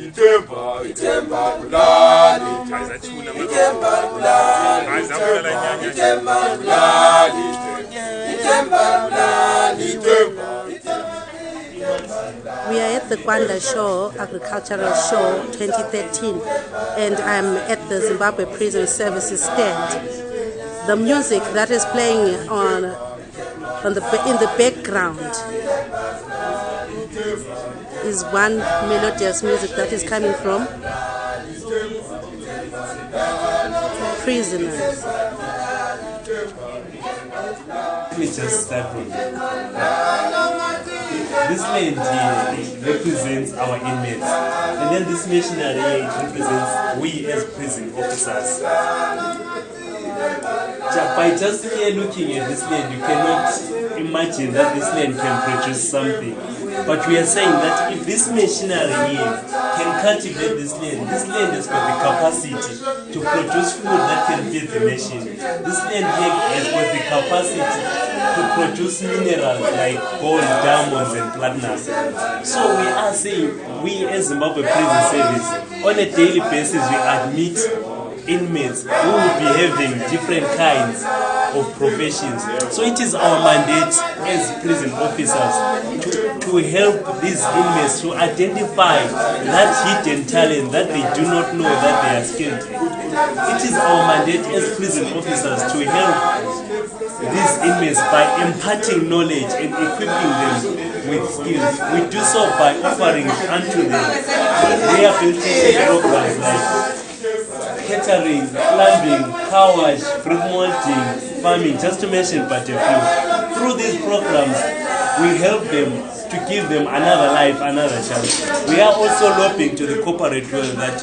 Itemba, itemba kulali, itemba kulali, itemba kulali, itemba kulali, itemba. We are at the Gwanda Show, Agricultural Show 2013, and I'm at the Zimbabwe Prison Services stand. The music that is playing on, on the, in the background is one melodious music that is coming from prisoners. Let me just start from This land here represents our inmates, and then this missionary represents we as prison officers. By just here looking at this land, you cannot imagine that this land can produce something. But we are saying that if this machinery here can cultivate this land, this land has got the capacity to produce food that can feed the nation. This land here has got the capacity to produce minerals like gold, diamonds, and platinum. So we are saying, we as Zimbabwe Prison Service, on a daily basis, we admit inmates who will be having different kinds of professions. So it is our mandate as prison officers to, to help these inmates to identify that hidden talent that they do not know that they are skilled. It is our mandate as prison officers to help these inmates by imparting knowledge and equipping them with skills. We do so by offering unto them rehabilitation programs like catering, plumbing, car wash, fruit malting, farming, just to mention but a few. Through these programs, we help them to give them another life, another chance. We are also lobbying to the corporate world that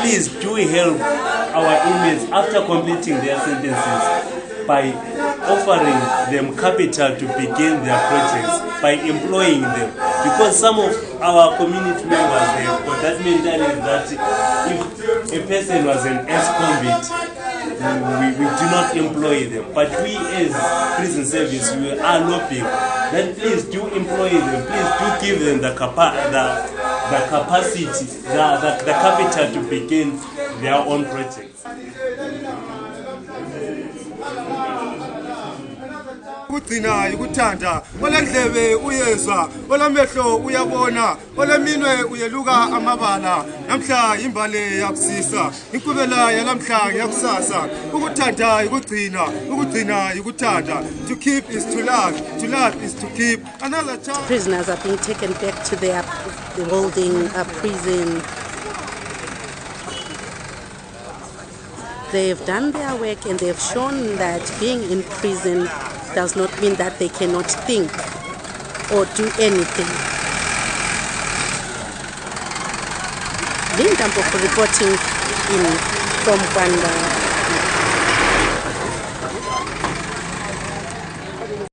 please do help our inmates after completing their sentences by offering them capital to begin their projects, by employing them. Because some of our community members got that mentality that if a person was an ex-convict, we, we do not employ them. But we as prison service, we are lobbying that please do employ them, please do give them the, capa- the, the capacity, the, the, the capital to begin their own projects. Ukugcina yikuthanda olendlebe uyezwa olamehlo uyabona oleminwe uyeluka amabala. Namhla yimbale yakusisa inkqubela yalamhla ukuthanda yikugcina ukugcina yikuthanda. To keep is to love to love is to keep. Another child. Prisoners are being taken back to their the holding uh, prison. They've done their work and they've shown that being in prison does not mean that they cannot think or do anything. Linda Mboko reporting in from Gwanda.